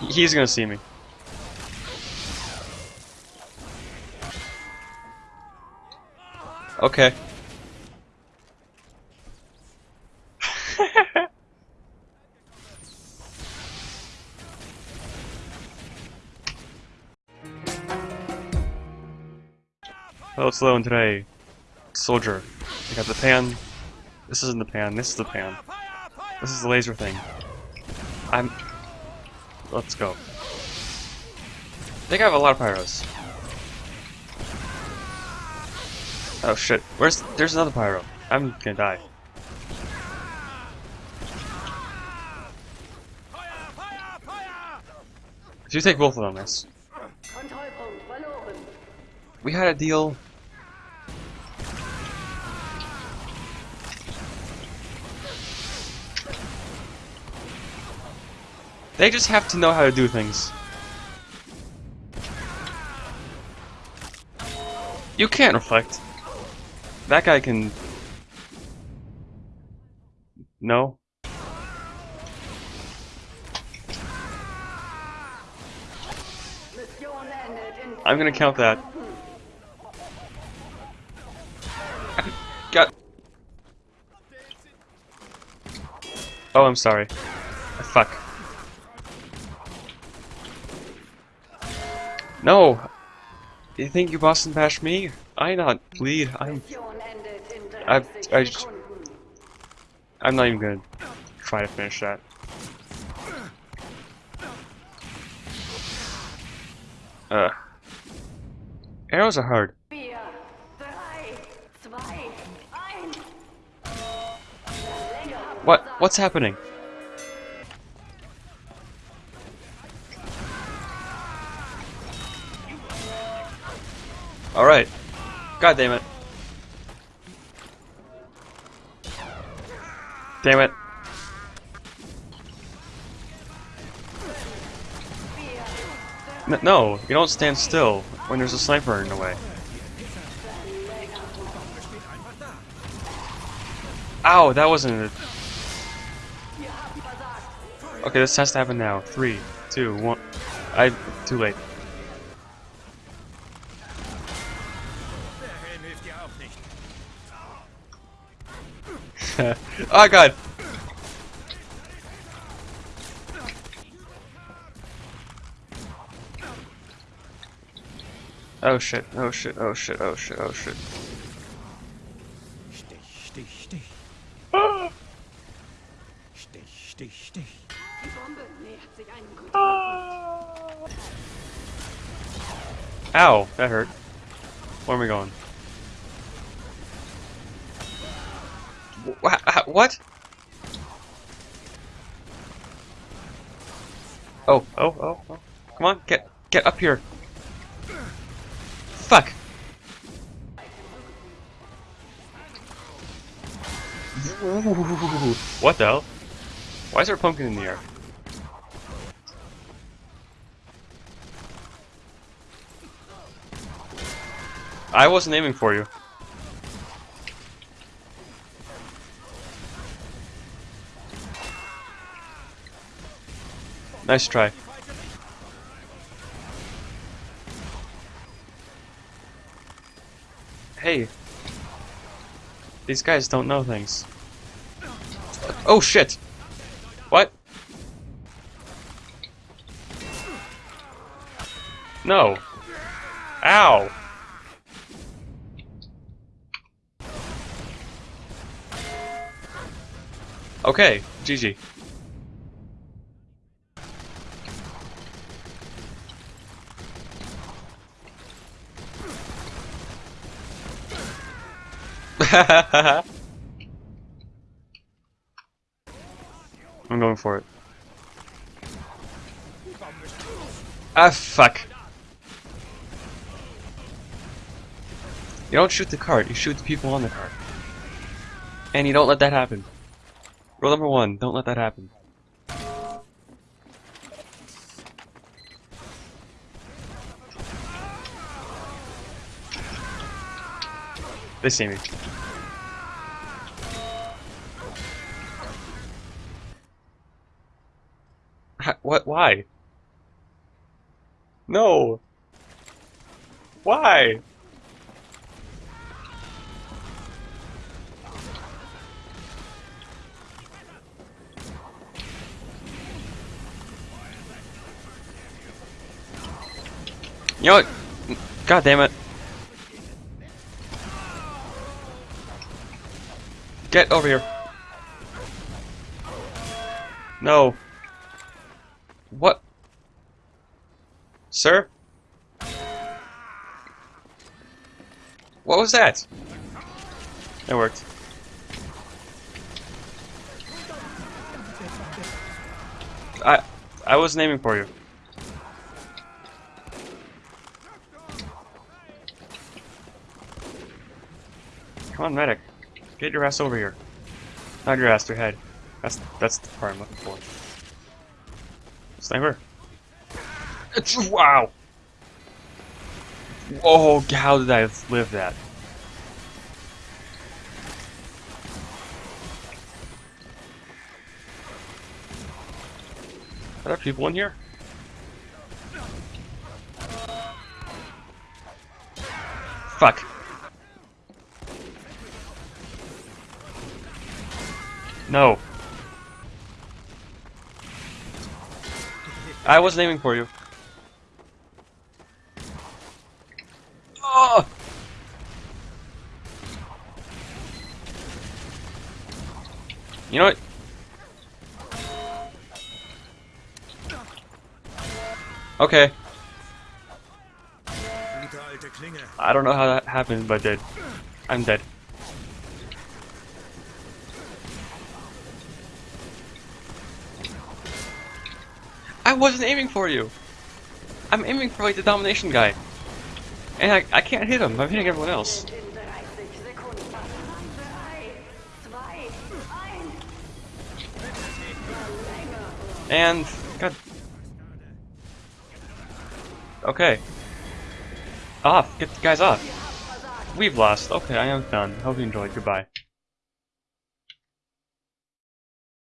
He's gonna see me. Okay. Hello, it's Sloan today. Soldier. I got the pan. This isn't the pan, this is the pan. This is the laser thing. I'm... Let's go. I think I have a lot of pyros. Oh shit. Where's... There's another pyro. I'm gonna die. If you take both of them, miss. We had a deal. They just have to know how to do things. You can't reflect. That guy can... No? I'm gonna count that. Got. Oh, I'm sorry. Fuck. No! Do You think you Boston bash me? I not bleed. I'm. I- 30 I just-. I'm not even gonna try to finish that. Uh. Arrows are hard. What? What's happening? Alright. God damn it. Damn it. No, you don't stand still when there's a sniper in the way. Ow, that wasn't a Okay, this has to happen now. Three, two, one. I too late. oh god. Oh shit, oh shit, oh shit, oh shit, oh shit. Kontrollpunkt. Ow, that hurt. Where am I going? What? Oh, oh, oh, oh. Come on, get get up here. Fuck. What the hell? Why is there a pumpkin in the air? I wasn't aiming for you. Nice try. Hey. These guys don't know things. Oh shit! What? No. Ow! Okay, GG. I'm going for it. Ah, fuck. You don't shoot the cart, you shoot the people on the cart. And you don't let that happen. Rule number one, don't let that happen. They see me. What? Why? No! Why? You know what? God damn it. Get over here. No. What? Sir? What was that? It worked. I I was naming for you. Come on, medic. Get your ass over here. Not your ass, your head. That's that's the part I'm looking for. Sniper. Wow. Oh, how did I live that? Are there people in here? Fuck. No. I wasn't aiming for you. Oh! You know what? Okay. Gute alte Klinge. I don't know how that happened, but did. I'm dead. I wasn't aiming for you. I'm aiming for like the domination guy. And I, I can't hit him. I'm hitting everyone else. In 30 Sekunden. 3, 2, 1. And God. Okay. Off. Get the guys off. We've lost. Okay, I am done. Hope you enjoyed. Goodbye.